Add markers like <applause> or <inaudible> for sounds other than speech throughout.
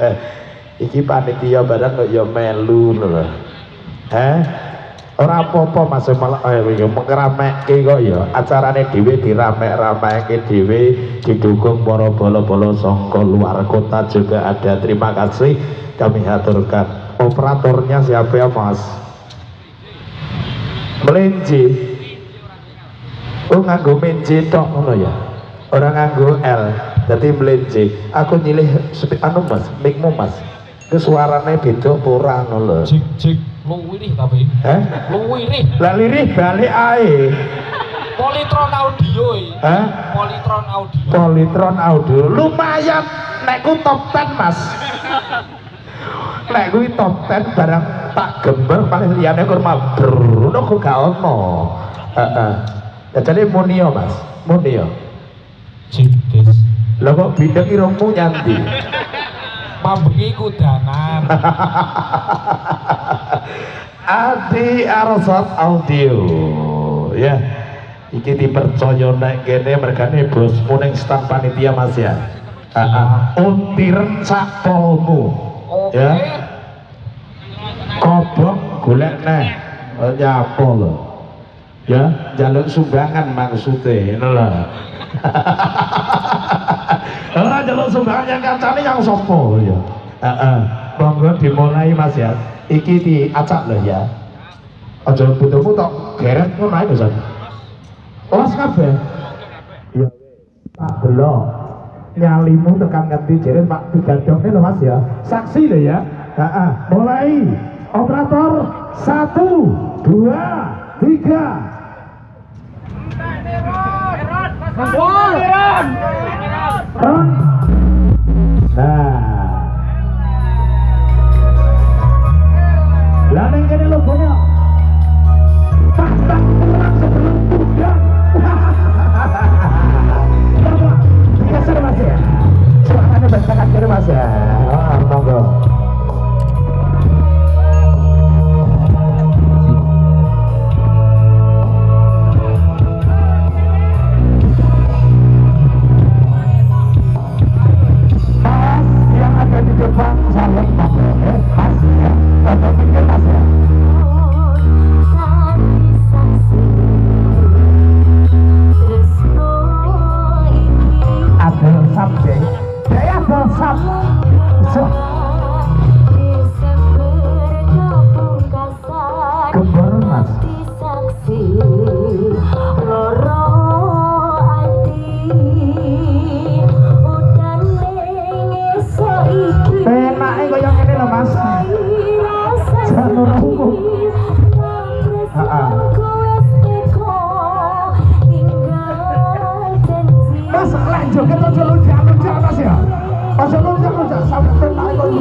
<laughs> iki panitia barang kok ya melu lho. Heh? Ora apa-apa Mas malah eh yo mengeramekke kok ya. Acarane dhewe diramek-ramekke dhewe didukung para bola-bola saka luar kota juga ada. Terima kasih kami haturkan. Operatornya siapa ya Mas? Melinci. Oh nganggo menci tok ngono ya? Orang nganggo L jadi melinci aku nyilih anu Mas? Mikmu Mas? Ke suarane beda apa ora ngono lho? Jik jik. Luwirih tapi. Heh Luwirih. lah lirih balik ae. Politron audio. Hah? Politron audio. Politron audio. Lumayan. Nek ku top 10 mas. Nek kuwi top 10 barang tak gember paling liyane kurma brono kok gak ono. Heeh. Ya jadi munio mas. Munio. Jik lho kok bideng irungmu nyanti? <laughs> Pambengi kudanan. <laughs> Adi Arsat Audio. Ya iki dipercaya nek kene mergane bosmu ning stand panitia Mas ya. Heeh untiren ya. Kobong golek neh. Oh, nyapa lho? Ya jaluk sumbangan maksudnya ngono lho <laughs> ora jaluk sumbangan yang kancane yang sopo ya? Heeh monggo dimulai Mas ya. Iki diacak lho ya. Aja butuhmu tok geret ngono ae Mas. Los kabeh. Ya tak delok nyalimu tekan ngendi jere Pak digadokne lho Mas ya. Saksi lho ya. Heeh mulai. Operator satu dua tiga Ron. Nah.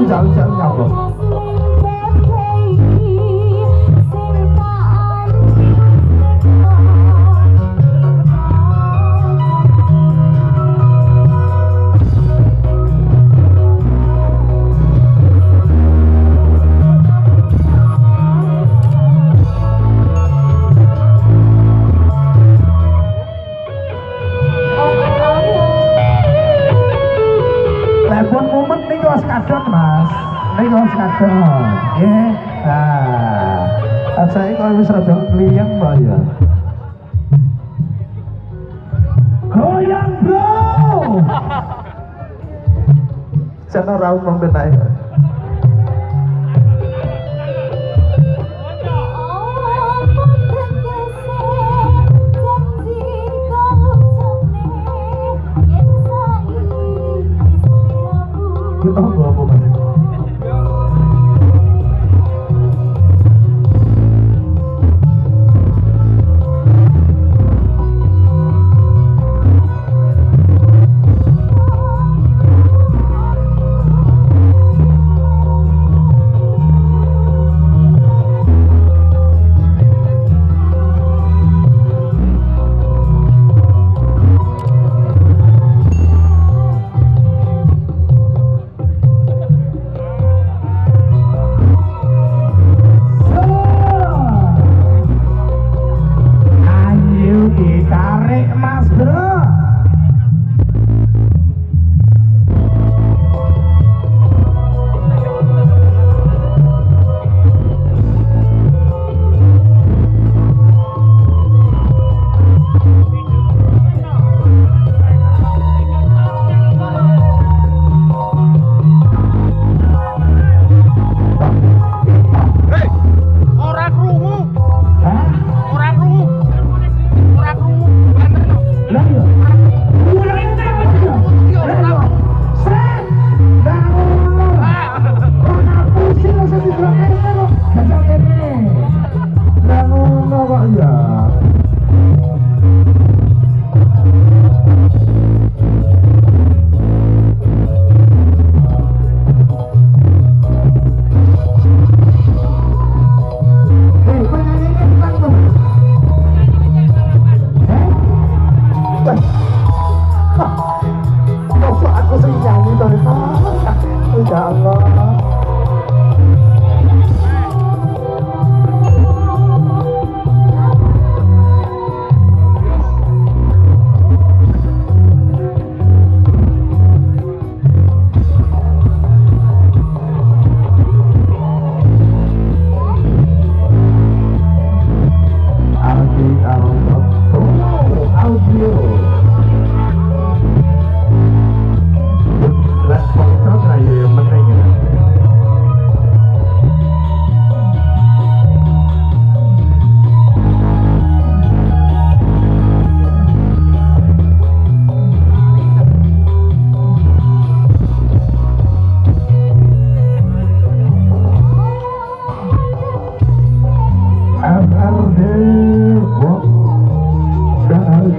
Penake kok Sana rauh membenai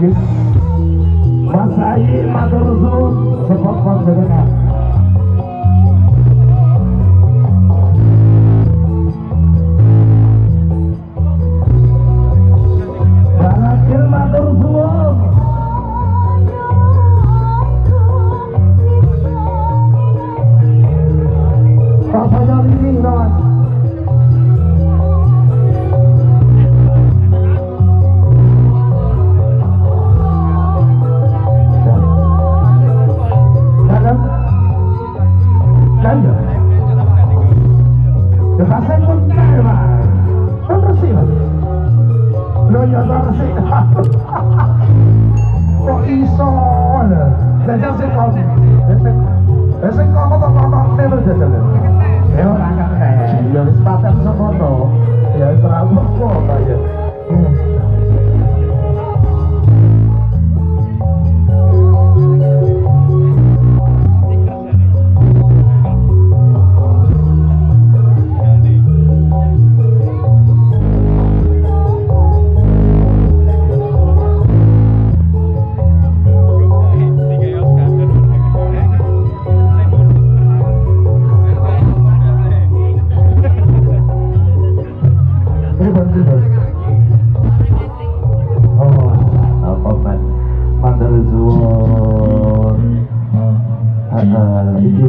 Mas Ayi matur sebab panjenengan.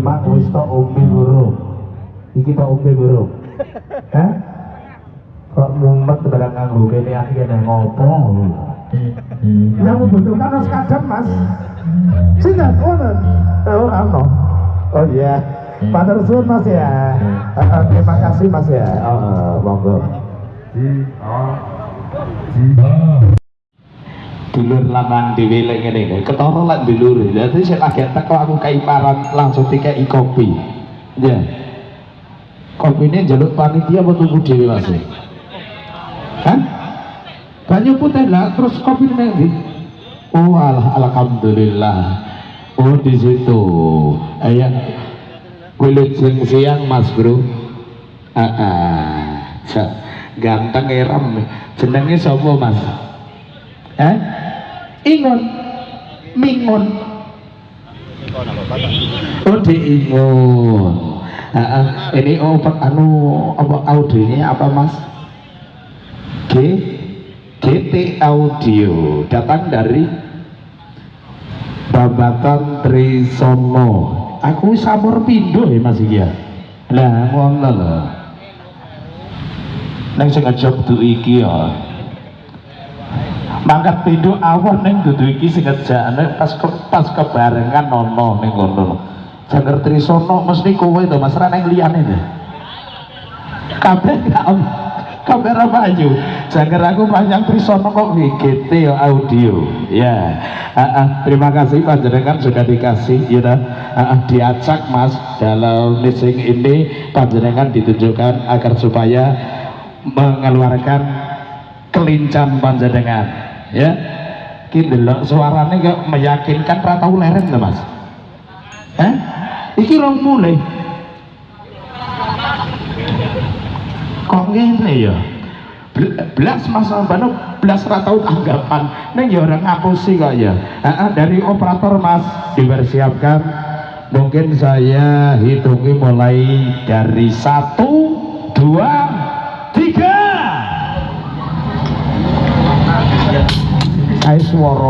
Iki mak wis tok ombe guru. Iki tok ombe guru. Hah? Kok mumet barang nganggo kene akhirnya ngopo? Yang membutuhkan harus kadang mas. Sinten, wonten. Oh, ano? Oh iya. Mandar suwon mas ya. Heeh, terima kasih mas ya. Oh, eh, monggo. Dulur lanang dhewe lek ngene ketara lek dulur. Dadi sing lagi teko aku kaiparan langsung dikeki kopi. Ya kopine njaluk panitia apa tunggu dhewe Mas? Hah? banyu putih lah terus kopi nang ndi? Oh alah alhamdulillah. Oh di situ. Ayah kulit siang siang mas bro. Ah ah ganteng eram jenenge sapa mas eh? Ingon. Mingon. Oh di ingon. Ah, ah. ini oh anu apa audionya apa mas? G? GT Audio. Datang dari Babakan Trisono. Aku samur pindo ya mas iki ya. Lah ngono lho. Neng sing ngejok tu iki ya mangkat pindo awon neng dudu iki sing ngejane pas ke, pas kebarengan nono ning ngono Jangger Trisono mesti kowe to Mas. Ra neng liyane to. Kabeh gak kamera maju. Jangger aku panjang Trisono kok GT ya audio. Ya. Ah, ah, terima kasih panjenengan sudah dikasih ya dah. Ah, ah, diacak mas dalam missing ini. Panjenengan ditunjukkan agar supaya mengeluarkan kelincan panjenengan ya. Iki delok suarane kok meyakinkan ra tau leren Mas? Eh iki rong mulai kok ngene ya? Bel- belas mas Bano belas ra tau tanggapan. Ning ya ora ngapusi kok ya. Dari operator mas dipersiapkan. Mungkin saya hitungi mulai dari satu dua tiga Ayo suara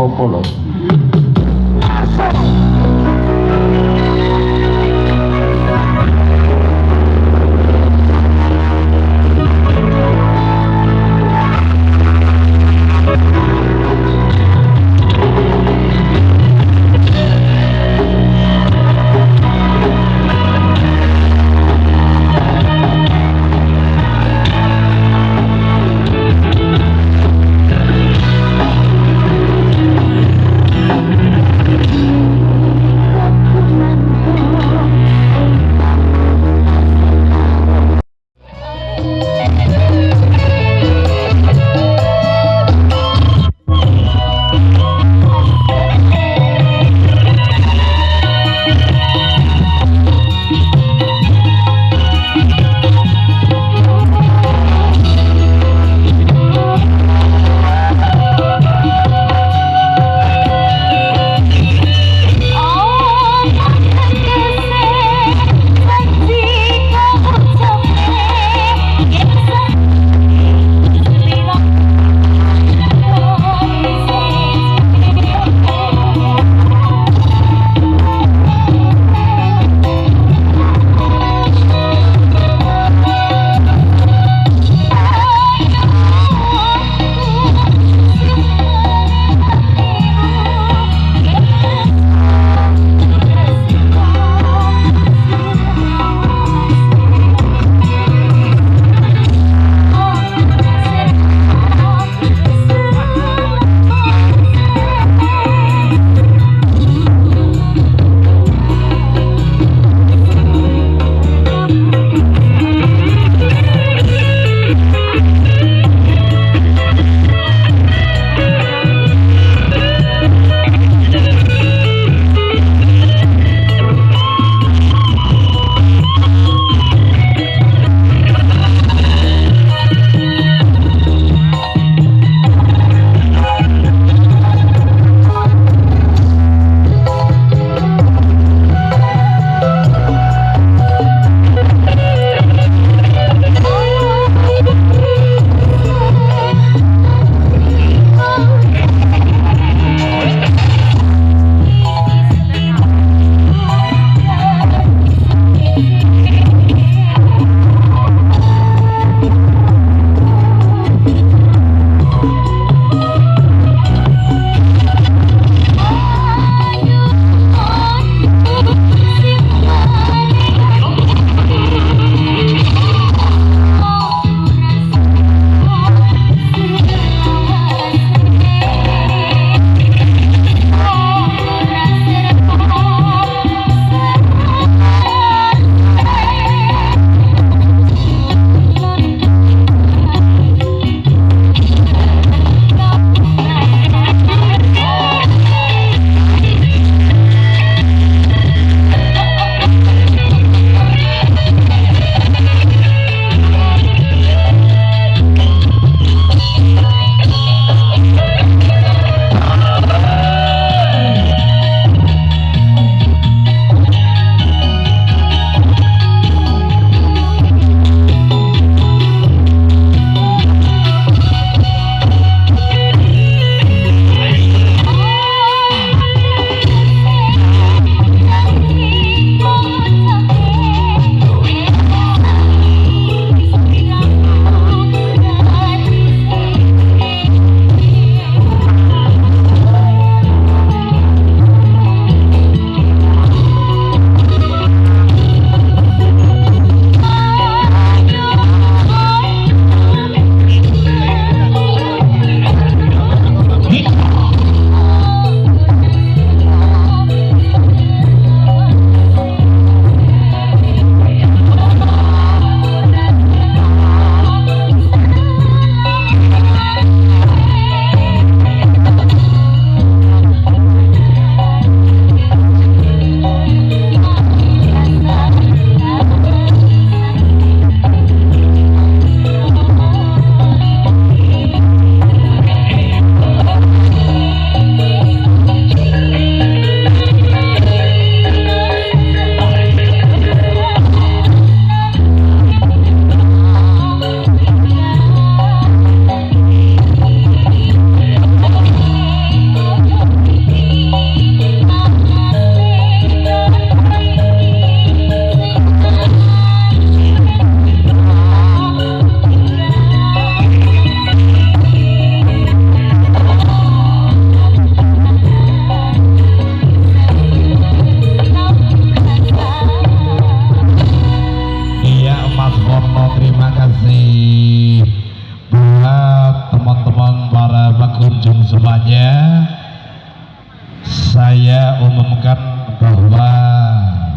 apa lho? umumkan bahwa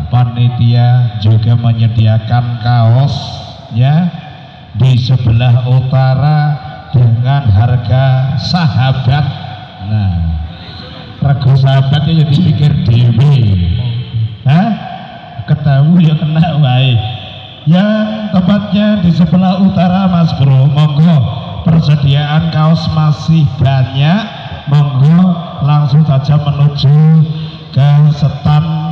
panitia juga menyediakan kaos ya di sebelah utara dengan harga sahabat. Nah, rego sahabatnya jadi pikir dewi. Hah? Ketahui ya kena wae. Yang tepatnya di sebelah utara Mas Bro, monggo persediaan kaos masih banyak. Monggo langsung saja menuju ke stand